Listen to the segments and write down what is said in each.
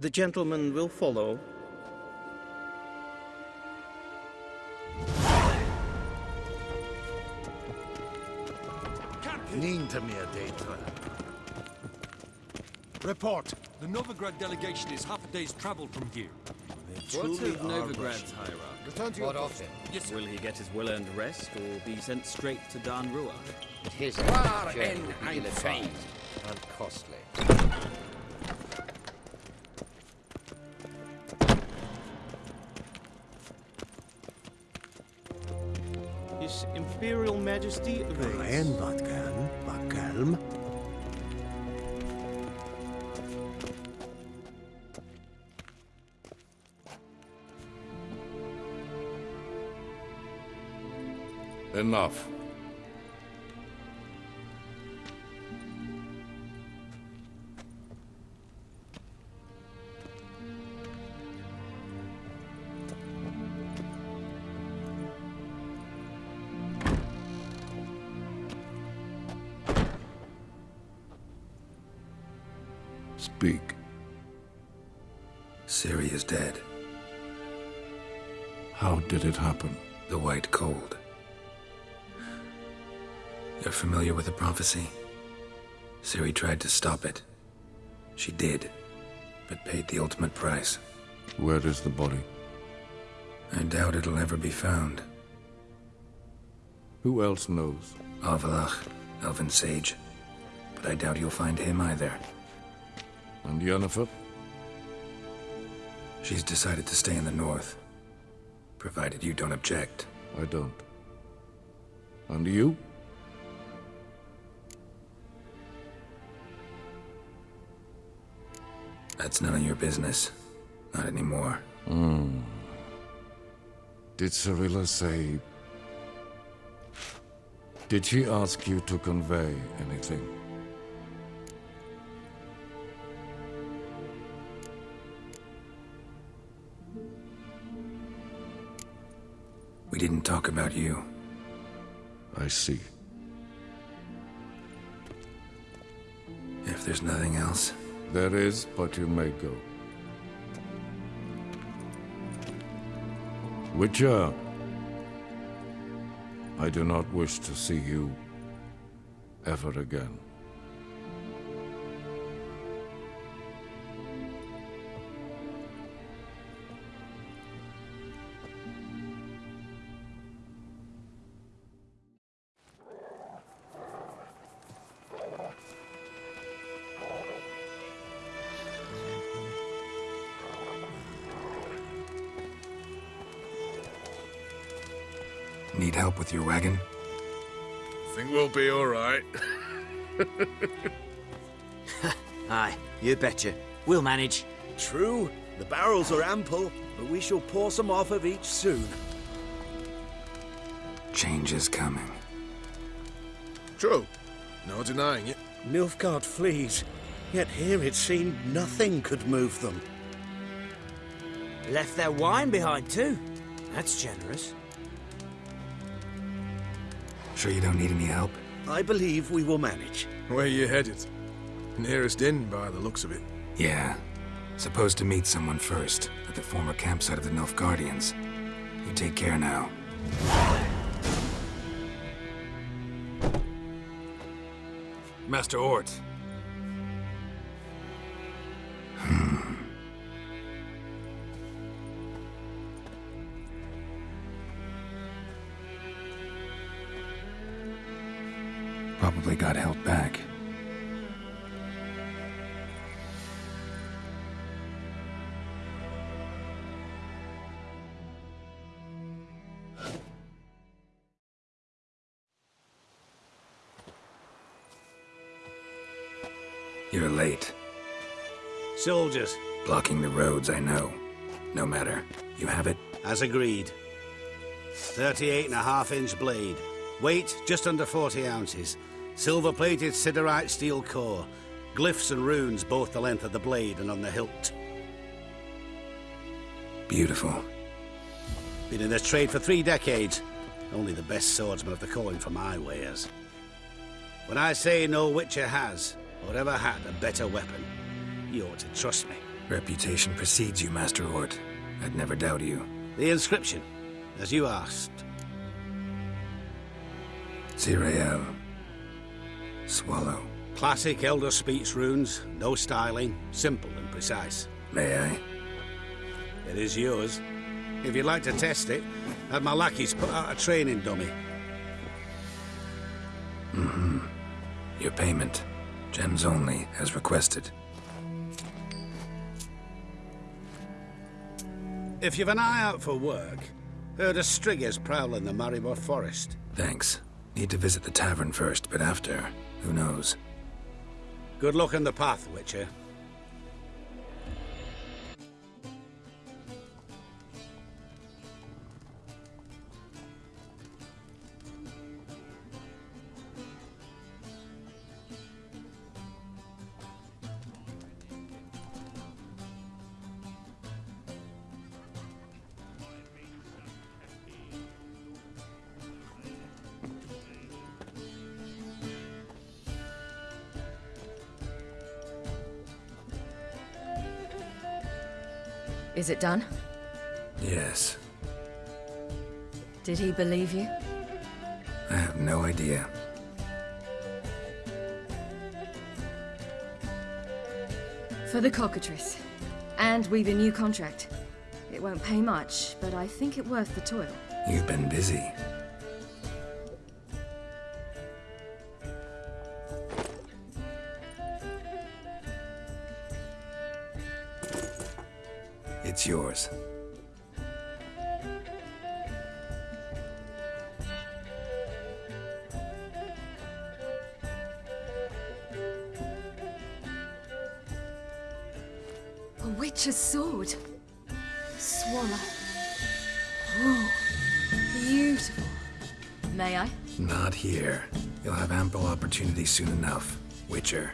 The gentleman will follow. Nintamir Deitra. Report. The Novigrad delegation is half a day's travel from here. What's of Novigrad's hierarchy? Return to What your of post. him? Yes, Will he get his well-earned rest, or be sent straight to Dan Rua? His Waar journey will be ein ill-advised and costly. His Imperial Majesty awaits. En wat kan, wat kalm. Enough. Speak. Ciri is dead. How did it happen? The White Cold. You're familiar with the prophecy? Ciri tried to stop it. She did, but paid the ultimate price. Where is the body? I doubt it'll ever be found. Who else knows? Avallac'h, Elven Sage. But I doubt you'll find him either. And Yennefer? She's decided to stay in the north. Provided you don't object. I don't. And you? That's none of your business. Not anymore. Hmm. Did Cirilla say... Did she ask you to convey anything? We didn't talk about you. I see. If there's nothing else, There is, but you may go. Witcher! I do not wish to see you ever again. Need help with your wagon? Think we'll be all right. Aye, you betcha. We'll manage. True, the barrels are ample, but we shall pour some off of each soon. Change is coming. True. No denying it. Nilfgaard flees, yet here it seemed nothing could move them. Left their wine behind too. That's generous. Sure you don't need any help? I believe we will manage. Where are you headed? Nearest inn by the looks of it. Yeah. Supposed to meet someone first, at the former campsite of the Nilfgaardians. You take care now. Master Ort. Probably got held back. You're late. Soldiers, Blocking the roads, I know. No matter. You have it? as agreed. 38 and a half inch blade. Weight just under 40 ounces. Silver plated siderite steel core. Glyphs and runes both the length of the blade and on the hilt. Beautiful. Been in this trade for three decades. Only the best swordsmen have the calling for my wares. When I say no Witcher has, or ever had, a better weapon, you ought to trust me. Reputation precedes you, Master Hort. I'd never doubt you. The inscription, as you asked. Zireael. Swallow. Classic Elder Speech runes, no styling, simple and precise. May I? It is yours. If you'd like to test it, have my lackeys put out a training dummy. Mm-hmm. Your payment. Gems only, as requested. If you've an eye out for work, heard of Striggers prowling the Maribor Forest. Thanks. Need to visit the tavern first, but after, who knows? Good luck on the path, Witcher. Is it done? Yes. Did he believe you? I have no idea. For the cockatrice. And we've a new contract. It won't pay much, but I think it worth the toil. You've been busy. It's yours. A witch's sword. Swallow. Oh, beautiful. May I? Not here. You'll have ample opportunity soon enough. Witcher.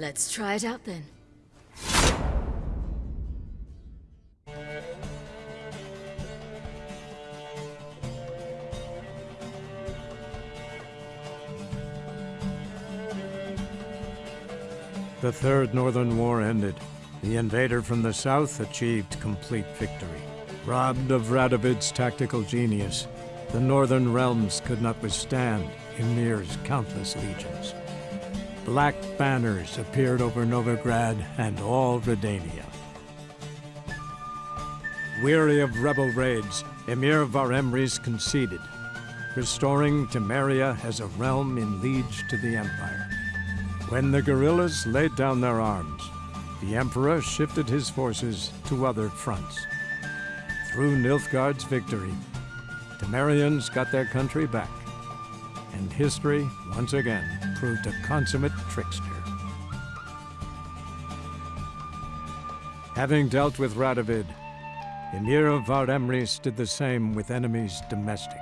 Let's try it out then. The Third Northern War ended. The invader from the south achieved complete victory. Robbed of Radovid's tactical genius, the northern realms could not withstand Emhyr's countless legions. Black banners appeared over Novigrad and all Redania. Weary of rebel raids, Emhyr var Emreis conceded, restoring Temeria as a realm in liege to the Empire. When the guerrillas laid down their arms, the Emperor shifted his forces to other fronts. Through Nilfgaard's victory, Temerians got their country back, and history, once again, proved a consummate trickster. Having dealt with Radovid, Emhyr var Emreis did the same with enemies domestic.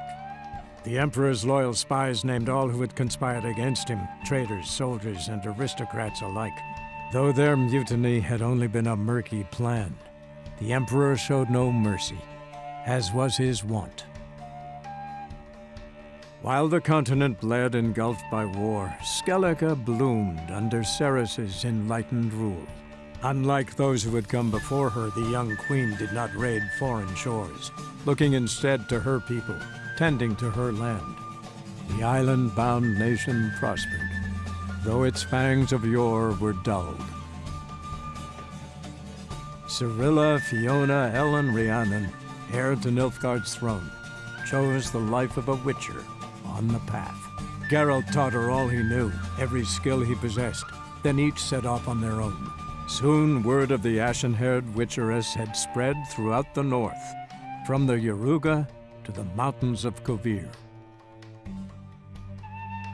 The Emperor's loyal spies named all who had conspired against him, traitors, soldiers, and aristocrats alike. Though their mutiny had only been a murky plan, the Emperor showed no mercy, as was his wont. While the continent bled engulfed by war, Skellige bloomed under Cerys's enlightened rule. Unlike those who had come before her, the young queen did not raid foreign shores, looking instead to her people, tending to her land. The island-bound nation prospered, though its fangs of yore were dulled. Cirilla, Fiona, Elen, Riannon, heir to Nilfgaard's throne, chose the life of a witcher on the path. Geralt taught her all he knew, every skill he possessed. Then each set off on their own. Soon word of the ashen-haired witcheress had spread throughout the north, from the Yaruga to the mountains of Kovir.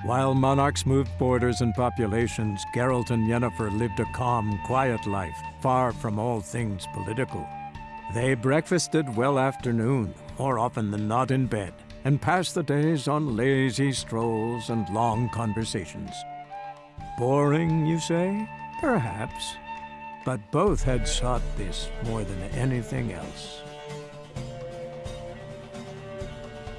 While monarchs moved borders and populations, Geralt and Yennefer lived a calm, quiet life, far from all things political. They breakfasted well after noon, more often than not in bed, and pass the days on lazy strolls and long conversations. Boring, you say? Perhaps. But both had sought this more than anything else.